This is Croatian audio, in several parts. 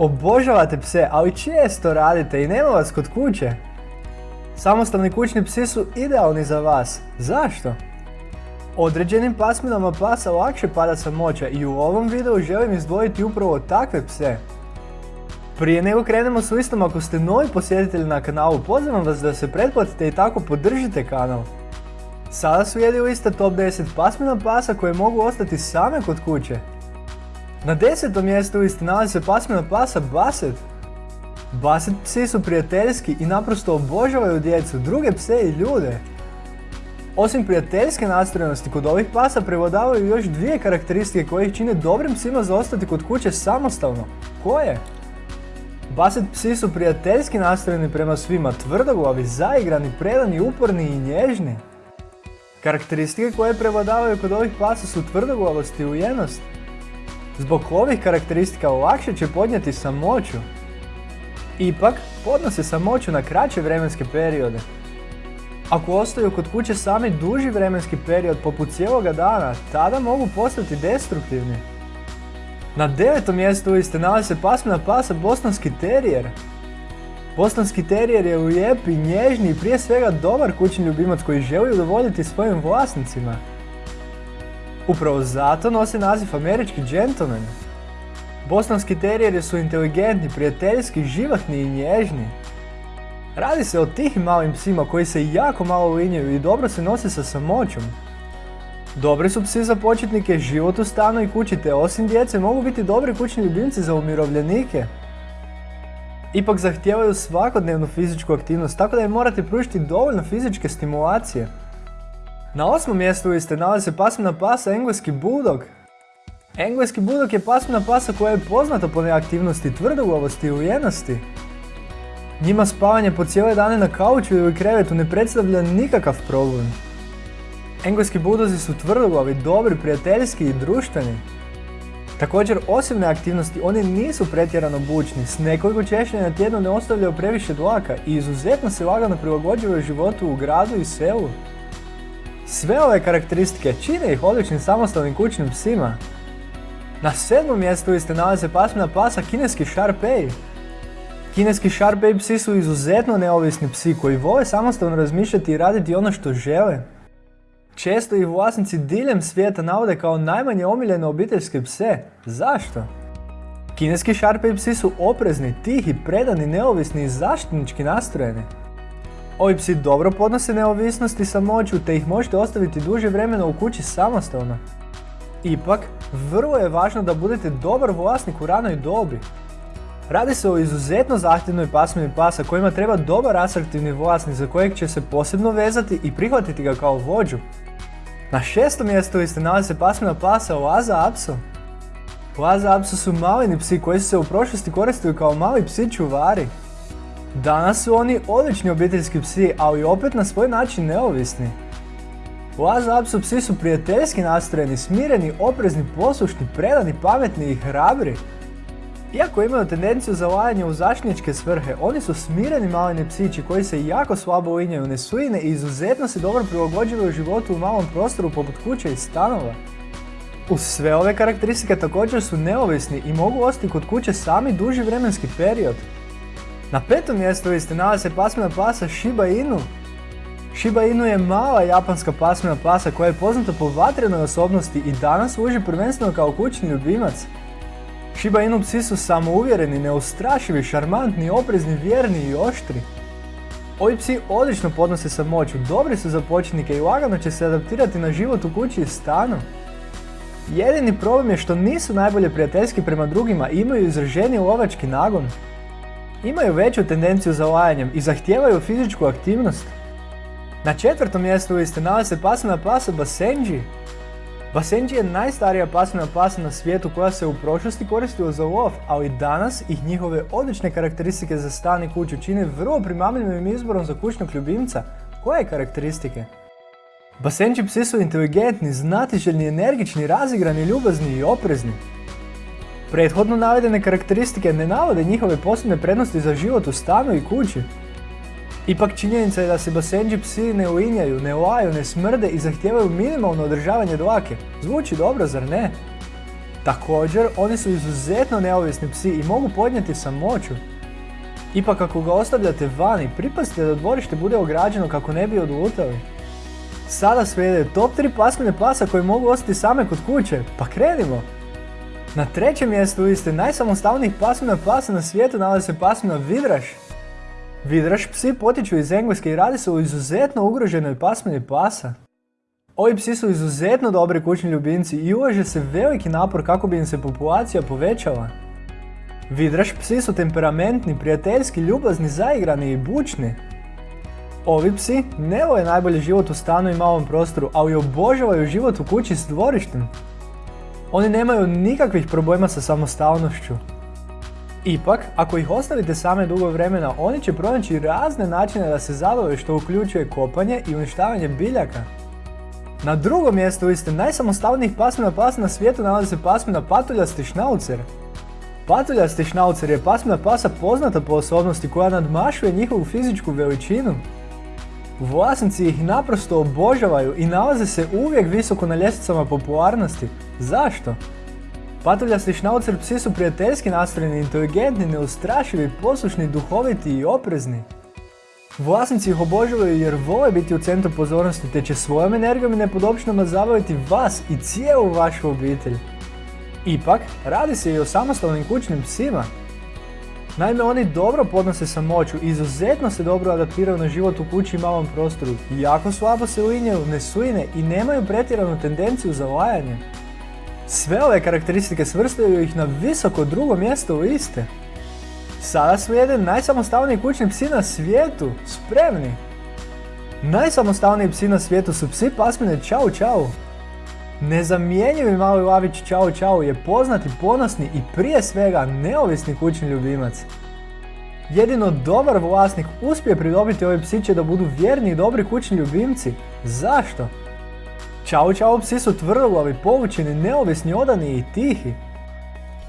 Obožavate pse, ali često radite i nema vas kod kuće? Samostalni kućni psi su idealni za vas. Zašto? Određenim pasminama pasa lakše pada samoća i u ovom videu želim izdvojiti upravo takve pse. Prije nego krenemo s listom, ako ste novi posjetitelj na kanalu, pozivam vas da se pretplatite i tako podržite kanal. Sada su jedi lista top 10 pasmina pasa koje mogu ostati same kod kuće. Na desetom mjestu listi nalazi se pasmina pasa Basset. Basset psi su prijateljski i naprosto obožavaju djecu, druge pse i ljude. Osim prijateljske nastrojenosti, kod ovih pasa prevladavaju još dvije karakteristike koje ih čine dobrim psima za ostati kod kuće samostalno. Koje? Basset psi su prijateljski nastrojeni prema svima, tvrdoglavi, zaigrani, predani, uporni i nježni. Karakteristike koje prevladavaju kod ovih pasa su tvrdoglavost i ujenost. Zbog ovih karakteristika lakše će podnijeti samoću. Ipak, podnose samoću na kraće vremenske periode. Ako ostaju kod kuće sami duži vremenski period poput cijeloga dana, tada mogu postati destruktivni. Na devetom mjestu liste nalazi se pasmina pasa Bostonski terijer. Bostonski terijer je lijep i nježni i prije svega dobar kućni ljubimac koji želi udovoljiti svojim vlasnicima. Upravo zato nosi naziv američki gentleman. Bostonski terijeri su inteligentni, prijateljski, životni i nježni. Radi se o tihim malim psima koji se jako malo linjaju i dobro se nose sa samoćom. Dobri su psi za početnike, život u stanu i kući te osim djece mogu biti dobri kućni ljubimci za umirovljenike. Ipak zahtijevaju svakodnevnu fizičku aktivnost, tako da im morate pružiti dovoljno fizičke stimulacije. Na osmom mjestu liste nalazi se pasmina pasa engleski bulldog. Engleski bulldog je pasmina pasa koja je poznata po neaktivnosti, tvrdoglavosti i ujenosti. Njima spavanje po cijele dane na kauču ili krevetu ne predstavlja nikakav problem. Engleski budozi su tvrdoglavi, dobri, prijateljski i društveni. Također, osim neaktivnosti, oni nisu pretjerano bučni, s nekoliko češljenja na tjednu ne ostavljaju previše dlaka i izuzetno se lagano prilagođavaju životu u gradu i selu. Sve ove karakteristike čine ih odličnim samostalnim kućnim psima. Na sedmom mjestu liste nalaze pasmina pasa kineski Sharpei. Kineski Sharpei psi su izuzetno neovisni psi koji vole samostalno razmišljati i raditi ono što žele. Često ih vlasnici diljem svijeta navode kao najmanje omiljene obiteljske pse. Zašto? Kineski Sharpei psi su oprezni, tihi, predani, neovisni i zaštitnički nastrojeni. Ovi psi dobro podnose neovisnost i samoću te ih možete ostaviti duže vremena u kući samostalno. Ipak, vrlo je važno da budete dobar vlasnik u ranoj dobi. Radi se o izuzetno zahtjevnoj pasmini pasa kojima treba dobar asertivni vlasnik za kojeg će se posebno vezati i prihvatiti ga kao vođu. Na šestom mjestu liste nalazi se pasmina pasa Oaza Apso. Oaza Apso su malini psi koji su se u prošlosti koristili kao mali psi čuvari. Danas su oni odlični obiteljski psi, ali opet na svoj način neovisni. Oaza Apso psi su prijateljski nastrojeni, smireni, oprezni, poslušni, predani, pametni i hrabri. Iako imaju tendenciju za lajanje u zaštitničke svrhe, oni su smireni malini psići koji se jako slabo linjaju, nesujine i izuzetno se dobro prilagođavaju životu u malom prostoru poput kuće i stanova. Uz sve ove karakteristike također su neovisni i mogu ostati kod kuće sami duži vremenski period. Na petom mjestu liste nalazi se pasmina pasa Shiba Inu. Shiba Inu je mala japanska pasmina pasa koja je poznata po vatrenoj osobnosti i danas služi prvenstveno kao kućni ljubimac. Shiba Inu psi su samouvjereni, neustrašivi, šarmantni, oprezni, vjerni i oštri. Ovi psi odlično podnose samoću, dobri su za početnike i lagano će se adaptirati na život u kući i stanu. Jedini problem je što nisu najbolje prijateljski prema drugima i imaju izraženi lovački nagon. Imaju veću tendenciju za lajanjem i zahtijevaju fizičku aktivnost. Na četvrtom mjestu liste nalazi se pasmina pasa Basenji. Basenji je najstarija pasmina pasa na svijetu koja se u prošlosti koristila za lov, ali danas ih njihove odlične karakteristike za stan i kuću čine vrlo primamljivim izborom za kućnog ljubimca. Koje karakteristike? Basenji psi su inteligentni, znatiželjni, energični, razigrani, ljubazni i oprezni. Prethodno navedene karakteristike ne navode njihove posebne prednosti za život u stanu i kući. Ipak činjenica je da se basenđi psi ne uinjaju, ne laju, ne smrde i zahtijevaju minimalno održavanje dlake. Zvuči dobro, zar ne? Također, oni su izuzetno neovisni psi i mogu podnijeti samoću. Ipak ako ga ostavljate vani, pripazite da dvorište bude ograđeno kako ne bi odlutali. Sada slijede top 3 pasmine pasa koji mogu ostati same kod kuće, pa krenimo! Na trećem mjestu liste najsamostalnijih pasmina pasa na svijetu nalazi se pasmina Vidraš. Vidraš psi potiču iz Engleske i radi se o izuzetno ugroženoj pasmini pasa. Ovi psi su izuzetno dobri kućni ljubimci i ulaže se veliki napor kako bi im se populacija povećala. Vidraš psi su temperamentni, prijateljski, ljubazni, zaigrani i bučni. Ovi psi ne vole najbolji život u stanu i malom prostoru, ali obožavaju život u kući s dvorištem. Oni nemaju nikakvih problema sa samostalnošću. Ipak, ako ih ostavite same dugo vremena, oni će pronaći razne načine da se zabave što uključuje kopanje i uništavanje biljaka. Na drugom mjestu liste najsamostalnijih pasmina pasa na svijetu nalazi se pasmina patuljasti šnaucer. Patuljasti šnaucer je pasmina pasa poznata po osobnosti koja nadmašuje njihovu fizičku veličinu. Vlasnici ih naprosto obožavaju i nalaze se uvijek visoko na ljestvicama popularnosti. Zašto? Patuljasti šnaucer psi su prijateljski nastrojeni, inteligentni, neustrašivi, poslušni, duhoviti i oprezni. Vlasnici ih obožavaju jer vole biti u centru pozornosti te će svojom energijom i nepodopštinama zabaviti vas i cijelu vašu obitelj. Ipak, radi se i o samostalnim kućnim psima. Naime, oni dobro podnose samoću, izuzetno se dobro adaptiraju na život u kući i malom prostoru, jako slabo se uinjaju, ne suine i nemaju pretjeranu tendenciju za lajanje. Sve ove karakteristike svrstaju ih na visoko drugo mjesto u liste. Sada slijede najsamostalniji kućni psi na svijetu, spremni! Najsamostalniji psi na svijetu su psi pasmine Čau Čau. Nezamjenjivi mali lavić Čau Čau je poznati, ponosni i prije svega neovisni kućni ljubimac. Jedino dobar vlasnik uspije pridobiti ove psiće da budu vjerni i dobri kućni ljubimci. Zašto? Čau Čau psi su tvrdoglavi, povučeni, neovisni, odani i tihi.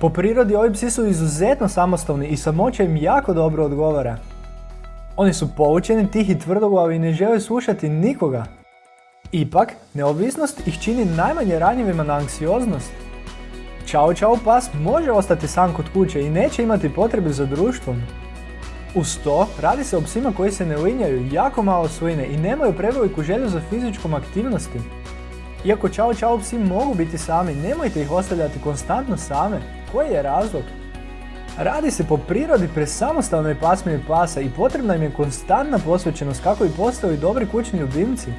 Po prirodi ovi psi su izuzetno samostalni i samoća im jako dobro odgovara. Oni su poučeni, tihi, tvrdoglavi i ne žele slušati nikoga. Ipak, neovisnost ih čini najmanje ranjivima na anksioznost. Čao čao pas može ostati sam kod kuće i neće imati potrebe za društvom. Uz to, radi se o psima koji se ne linjaju, jako malo svojine i nemaju preveliku želju za fizičkom aktivnosti. Iako čao čao psi mogu biti sami, nemojte ih ostavljati konstantno same. Koji je razlog? Radi se po prirodi pre samostalnoj pasmini pasa i potrebna im je konstantna posvećenost kako bi postali dobri kućni ljubimci.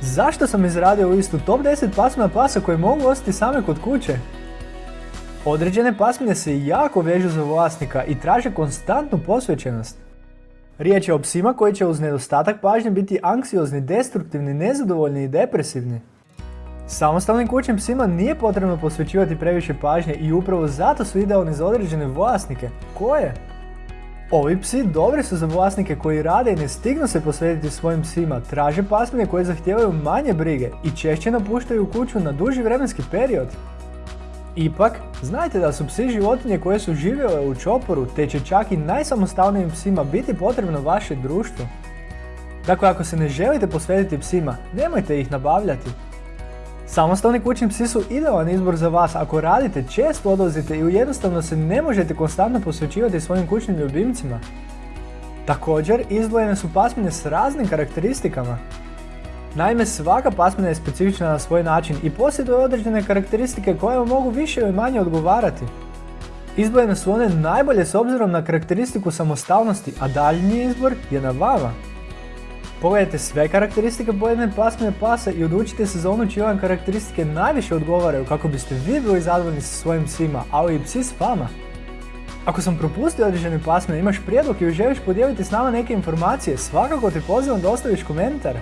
Zašto sam izradio listu top 10 pasmina pasa koje mogu ostati same kod kuće? Određene pasmine se jako vežu za vlasnika i traže konstantnu posvećenost. Riječ je o psima koji će uz nedostatak pažnje biti anksiozni, destruktivni, nezadovoljni i depresivni. Samostalnim kućnim psima nije potrebno posvećivati previše pažnje i upravo zato su idealni za određene vlasnike. Koje? Ovi psi dobri su za vlasnike koji rade i ne stignu se posvetiti svojim psima, traže pasmine koje zahtijevaju manje brige i češće napuštaju kuću na duži vremenski period. Ipak, znajte da su psi životinje koje su živjele u čoporu, te će čak i najsamostalnijim psima biti potrebno vaše društvo. Dakle, ako se ne želite posvetiti psima, nemojte ih nabavljati. Samostalni kućni psi su idealan izbor za vas ako radite, često odlazite i jednostavno se ne možete konstantno posvećivati svojim kućnim ljubimcima. Također, izdvojene su pasmine s raznim karakteristikama. Naime, svaka pasmina je specifična na svoj način i posjeduje određene karakteristike koje mogu više ili manje odgovarati. Izbojene su one najbolje s obzirom na karakteristiku samostalnosti, a daljnji izbor je na vama. Pogledajte sve karakteristike pojedine pasmine pasa i odlučite se za onu čije vam karakteristike najviše odgovaraju kako biste vi bili zadovoljni sa svojim psima, ali i psi s vama. Ako sam propustio određene pasmine, imaš prijedlog ili želiš podijeliti s nama neke informacije, svakako te pozivam da ostaviš komentar.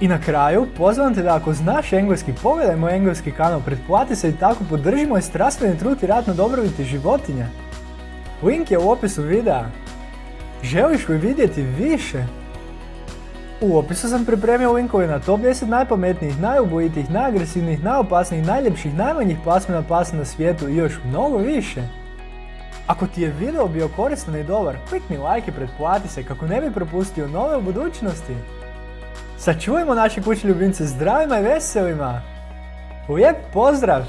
I na kraju, pozivam te da ako znaš engleski, pogledaj moj engleski kanal, pretplati se i tako podrži moj strastveni trud i rad na dobrobiti životinja. Link je u opisu videa. Želiš li vidjeti više? U opisu sam pripremio linkove na top 10 najpametnijih, najubojitijih, najagresivnijih, najopasnijih, najljepših, najmanjih pasmina pasa na svijetu i još mnogo više. Ako ti je video bio koristan i dobar, klikni like i pretplati se kako ne bi propustio nove u budućnosti. Sačuvajmo naše kućne ljubimce zdravima i veselima! Lijep pozdrav!